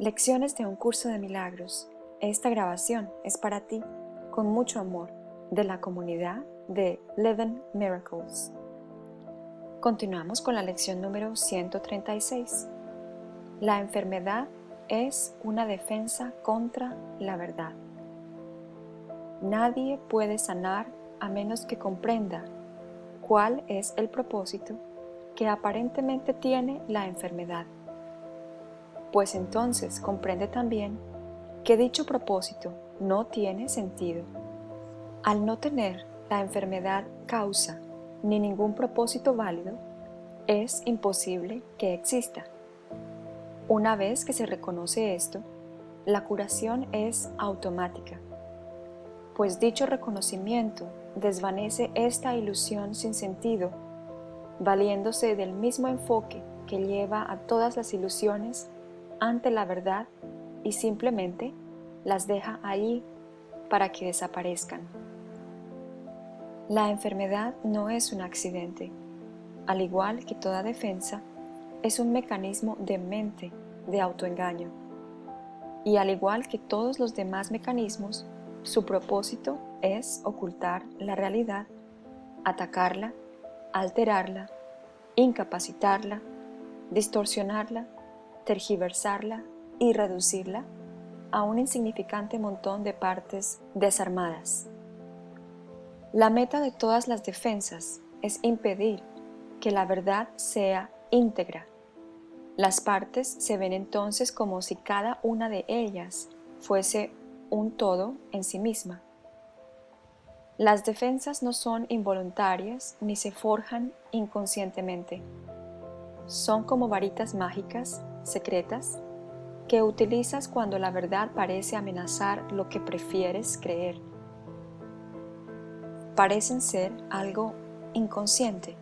Lecciones de un curso de milagros. Esta grabación es para ti, con mucho amor, de la comunidad de Living Miracles. Continuamos con la lección número 136. La enfermedad es una defensa contra la verdad. Nadie puede sanar a menos que comprenda cuál es el propósito que aparentemente tiene la enfermedad pues entonces comprende también que dicho propósito no tiene sentido. Al no tener la enfermedad causa ni ningún propósito válido, es imposible que exista. Una vez que se reconoce esto, la curación es automática, pues dicho reconocimiento desvanece esta ilusión sin sentido, valiéndose del mismo enfoque que lleva a todas las ilusiones ante la verdad y simplemente las deja ahí para que desaparezcan. La enfermedad no es un accidente. Al igual que toda defensa, es un mecanismo de mente de autoengaño. Y al igual que todos los demás mecanismos, su propósito es ocultar la realidad, atacarla, alterarla, incapacitarla, distorsionarla tergiversarla y reducirla a un insignificante montón de partes desarmadas. La meta de todas las defensas es impedir que la verdad sea íntegra. Las partes se ven entonces como si cada una de ellas fuese un todo en sí misma. Las defensas no son involuntarias ni se forjan inconscientemente. Son como varitas mágicas secretas que utilizas cuando la verdad parece amenazar lo que prefieres creer. Parecen ser algo inconsciente,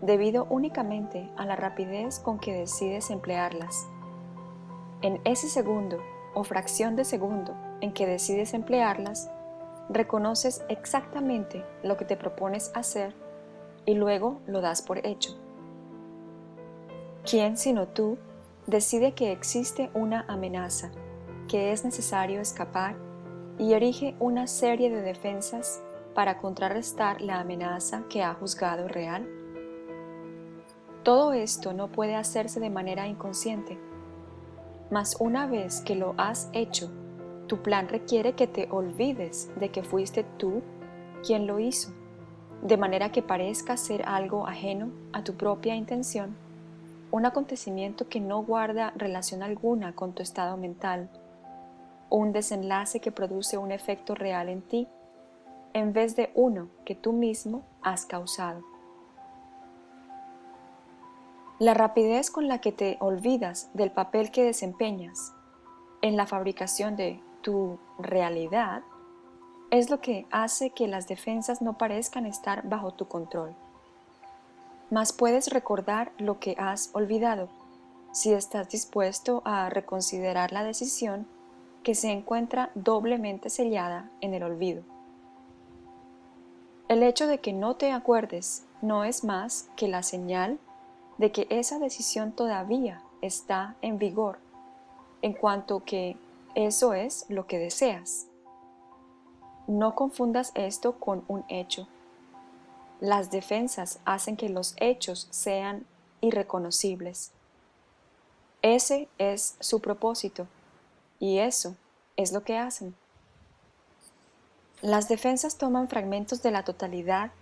debido únicamente a la rapidez con que decides emplearlas. En ese segundo o fracción de segundo en que decides emplearlas, reconoces exactamente lo que te propones hacer y luego lo das por hecho. ¿Quién sino tú decide que existe una amenaza, que es necesario escapar y erige una serie de defensas para contrarrestar la amenaza que ha juzgado real? Todo esto no puede hacerse de manera inconsciente, mas una vez que lo has hecho, tu plan requiere que te olvides de que fuiste tú quien lo hizo, de manera que parezca ser algo ajeno a tu propia intención un acontecimiento que no guarda relación alguna con tu estado mental, un desenlace que produce un efecto real en ti, en vez de uno que tú mismo has causado. La rapidez con la que te olvidas del papel que desempeñas en la fabricación de tu realidad es lo que hace que las defensas no parezcan estar bajo tu control mas puedes recordar lo que has olvidado si estás dispuesto a reconsiderar la decisión que se encuentra doblemente sellada en el olvido. El hecho de que no te acuerdes no es más que la señal de que esa decisión todavía está en vigor, en cuanto que eso es lo que deseas. No confundas esto con un hecho las defensas hacen que los hechos sean irreconocibles. Ese es su propósito y eso es lo que hacen. Las defensas toman fragmentos de la totalidad,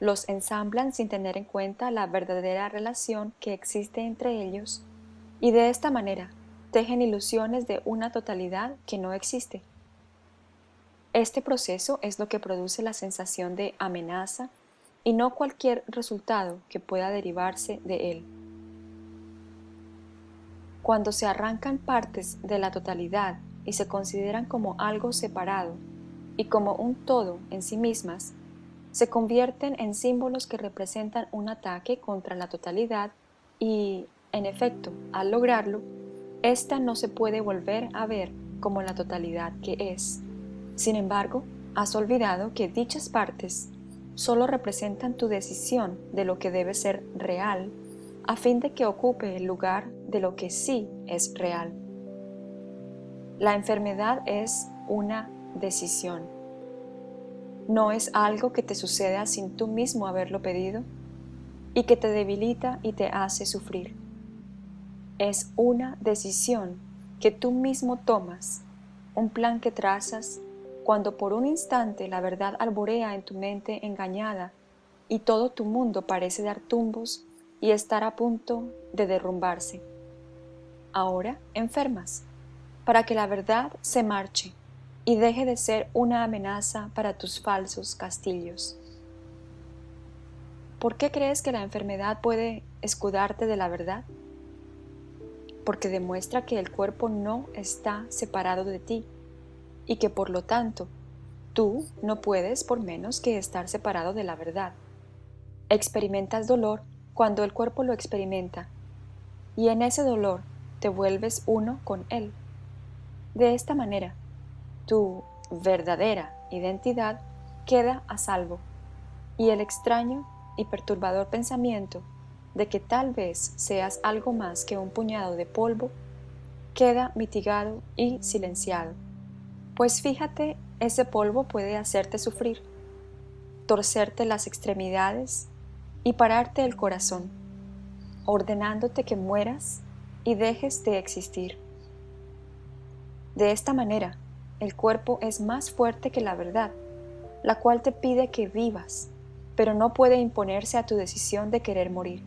los ensamblan sin tener en cuenta la verdadera relación que existe entre ellos y de esta manera tejen ilusiones de una totalidad que no existe. Este proceso es lo que produce la sensación de amenaza y no cualquier resultado que pueda derivarse de él. Cuando se arrancan partes de la totalidad y se consideran como algo separado y como un todo en sí mismas, se convierten en símbolos que representan un ataque contra la totalidad y, en efecto, al lograrlo, ésta no se puede volver a ver como la totalidad que es. Sin embargo, has olvidado que dichas partes solo representan tu decisión de lo que debe ser real a fin de que ocupe el lugar de lo que sí es real. La enfermedad es una decisión. No es algo que te suceda sin tú mismo haberlo pedido y que te debilita y te hace sufrir. Es una decisión que tú mismo tomas, un plan que trazas cuando por un instante la verdad alborea en tu mente engañada y todo tu mundo parece dar tumbos y estar a punto de derrumbarse. Ahora enfermas para que la verdad se marche y deje de ser una amenaza para tus falsos castillos. ¿Por qué crees que la enfermedad puede escudarte de la verdad? Porque demuestra que el cuerpo no está separado de ti y que por lo tanto tú no puedes por menos que estar separado de la verdad. Experimentas dolor cuando el cuerpo lo experimenta y en ese dolor te vuelves uno con él. De esta manera, tu verdadera identidad queda a salvo y el extraño y perturbador pensamiento de que tal vez seas algo más que un puñado de polvo queda mitigado y silenciado. Pues fíjate, ese polvo puede hacerte sufrir, torcerte las extremidades y pararte el corazón, ordenándote que mueras y dejes de existir. De esta manera, el cuerpo es más fuerte que la verdad, la cual te pide que vivas, pero no puede imponerse a tu decisión de querer morir.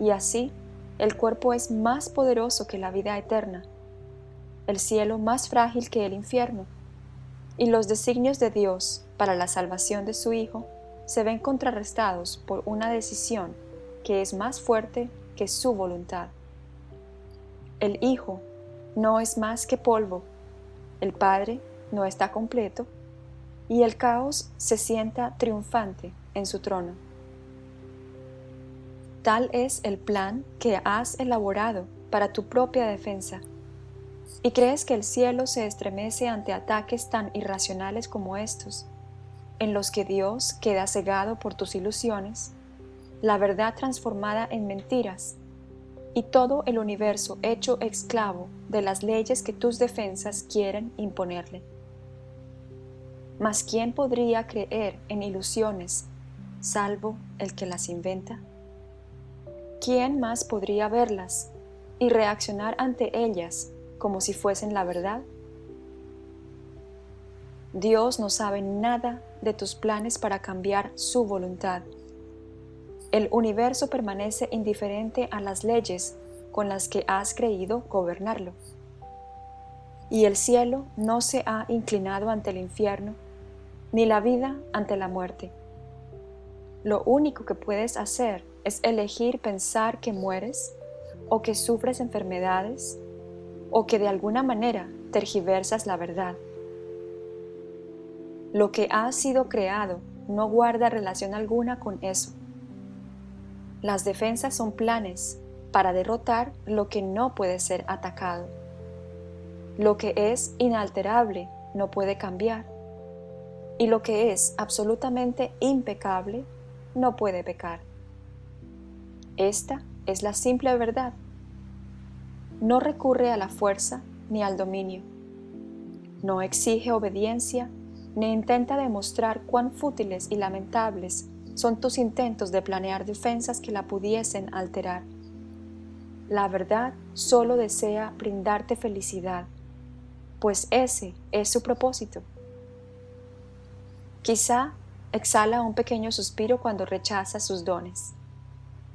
Y así, el cuerpo es más poderoso que la vida eterna, el cielo más frágil que el infierno, y los designios de Dios para la salvación de su Hijo se ven contrarrestados por una decisión que es más fuerte que su voluntad. El Hijo no es más que polvo, el Padre no está completo y el caos se sienta triunfante en su trono. Tal es el plan que has elaborado para tu propia defensa. ¿Y crees que el cielo se estremece ante ataques tan irracionales como estos, en los que Dios queda cegado por tus ilusiones, la verdad transformada en mentiras y todo el universo hecho esclavo de las leyes que tus defensas quieren imponerle. Mas ¿quién podría creer en ilusiones salvo el que las inventa? ¿Quién más podría verlas y reaccionar ante ellas como si fuesen la verdad? Dios no sabe nada de tus planes para cambiar su voluntad el universo permanece indiferente a las leyes con las que has creído gobernarlo. Y el cielo no se ha inclinado ante el infierno, ni la vida ante la muerte. Lo único que puedes hacer es elegir pensar que mueres o que sufres enfermedades o que de alguna manera tergiversas la verdad. Lo que ha sido creado no guarda relación alguna con eso. Las defensas son planes para derrotar lo que no puede ser atacado. Lo que es inalterable no puede cambiar. Y lo que es absolutamente impecable no puede pecar. Esta es la simple verdad. No recurre a la fuerza ni al dominio. No exige obediencia ni intenta demostrar cuán fútiles y lamentables son tus intentos de planear defensas que la pudiesen alterar. La verdad solo desea brindarte felicidad, pues ese es su propósito. Quizá exhala un pequeño suspiro cuando rechaza sus dones.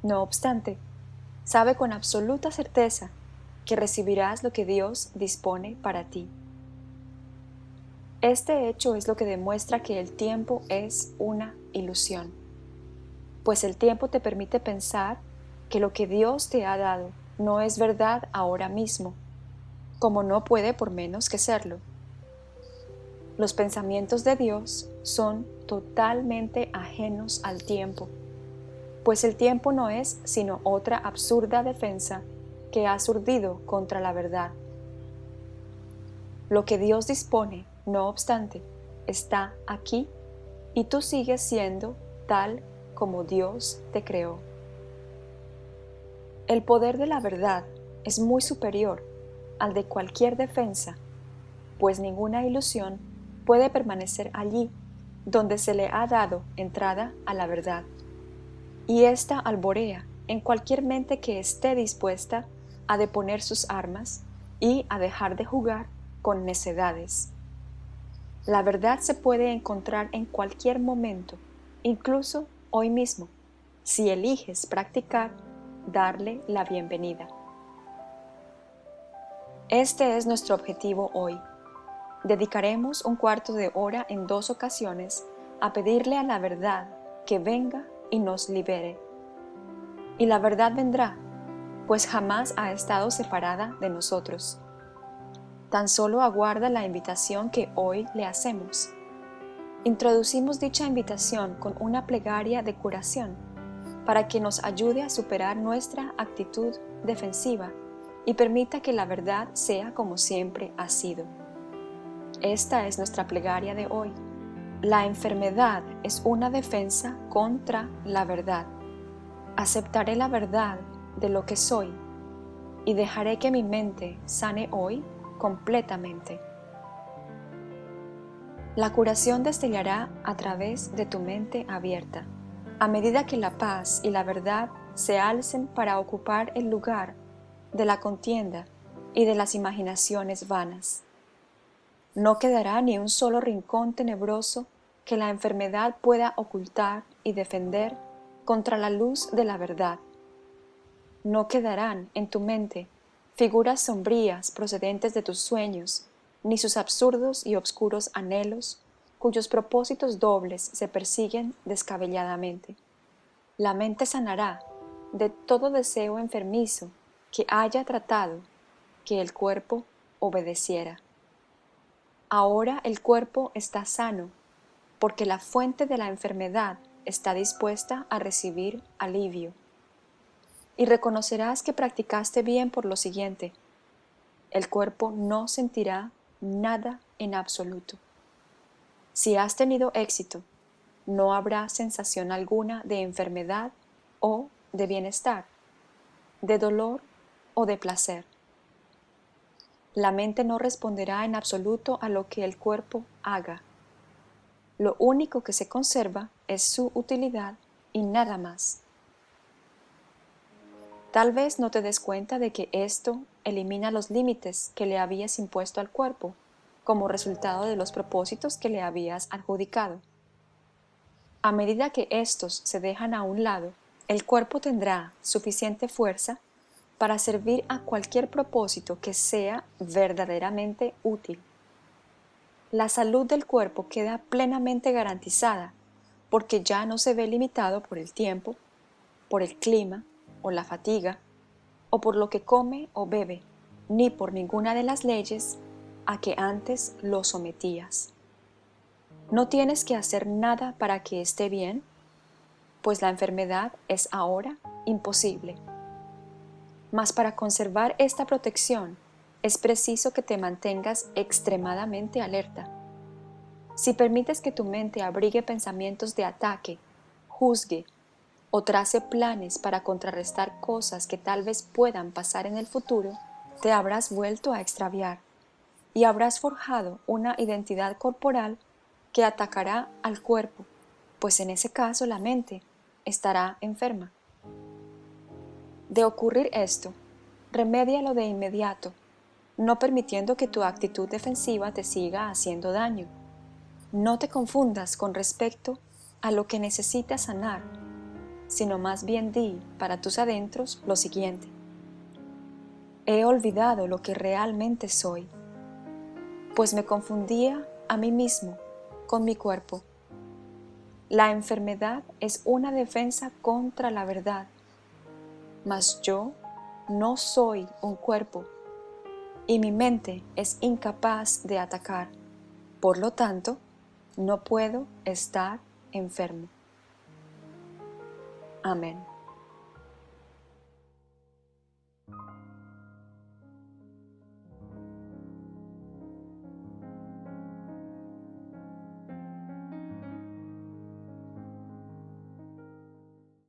No obstante, sabe con absoluta certeza que recibirás lo que Dios dispone para ti. Este hecho es lo que demuestra que el tiempo es una ilusión pues el tiempo te permite pensar que lo que Dios te ha dado no es verdad ahora mismo, como no puede por menos que serlo. Los pensamientos de Dios son totalmente ajenos al tiempo, pues el tiempo no es sino otra absurda defensa que ha surdido contra la verdad. Lo que Dios dispone, no obstante, está aquí y tú sigues siendo tal como Dios te creó. El poder de la verdad es muy superior al de cualquier defensa, pues ninguna ilusión puede permanecer allí donde se le ha dado entrada a la verdad. Y ésta alborea en cualquier mente que esté dispuesta a deponer sus armas y a dejar de jugar con necedades. La verdad se puede encontrar en cualquier momento, incluso hoy mismo, si eliges practicar darle la bienvenida. Este es nuestro objetivo hoy. Dedicaremos un cuarto de hora en dos ocasiones a pedirle a la verdad que venga y nos libere. Y la verdad vendrá, pues jamás ha estado separada de nosotros tan solo aguarda la invitación que hoy le hacemos. Introducimos dicha invitación con una plegaria de curación para que nos ayude a superar nuestra actitud defensiva y permita que la verdad sea como siempre ha sido. Esta es nuestra plegaria de hoy. La enfermedad es una defensa contra la verdad. Aceptaré la verdad de lo que soy y dejaré que mi mente sane hoy completamente. La curación destellará a través de tu mente abierta, a medida que la paz y la verdad se alcen para ocupar el lugar de la contienda y de las imaginaciones vanas. No quedará ni un solo rincón tenebroso que la enfermedad pueda ocultar y defender contra la luz de la verdad. No quedarán en tu mente figuras sombrías procedentes de tus sueños, ni sus absurdos y obscuros anhelos, cuyos propósitos dobles se persiguen descabelladamente. La mente sanará de todo deseo enfermizo que haya tratado que el cuerpo obedeciera. Ahora el cuerpo está sano, porque la fuente de la enfermedad está dispuesta a recibir alivio y reconocerás que practicaste bien por lo siguiente. El cuerpo no sentirá nada en absoluto. Si has tenido éxito, no habrá sensación alguna de enfermedad o de bienestar, de dolor o de placer. La mente no responderá en absoluto a lo que el cuerpo haga. Lo único que se conserva es su utilidad y nada más. Tal vez no te des cuenta de que esto elimina los límites que le habías impuesto al cuerpo como resultado de los propósitos que le habías adjudicado. A medida que estos se dejan a un lado, el cuerpo tendrá suficiente fuerza para servir a cualquier propósito que sea verdaderamente útil. La salud del cuerpo queda plenamente garantizada porque ya no se ve limitado por el tiempo, por el clima, o la fatiga, o por lo que come o bebe, ni por ninguna de las leyes a que antes lo sometías. No tienes que hacer nada para que esté bien, pues la enfermedad es ahora imposible. Mas para conservar esta protección es preciso que te mantengas extremadamente alerta. Si permites que tu mente abrigue pensamientos de ataque, juzgue o trace planes para contrarrestar cosas que tal vez puedan pasar en el futuro, te habrás vuelto a extraviar y habrás forjado una identidad corporal que atacará al cuerpo, pues en ese caso la mente estará enferma. De ocurrir esto, remédialo de inmediato, no permitiendo que tu actitud defensiva te siga haciendo daño. No te confundas con respecto a lo que necesitas sanar sino más bien di para tus adentros lo siguiente. He olvidado lo que realmente soy, pues me confundía a mí mismo con mi cuerpo. La enfermedad es una defensa contra la verdad, mas yo no soy un cuerpo y mi mente es incapaz de atacar. Por lo tanto, no puedo estar enfermo. Amen.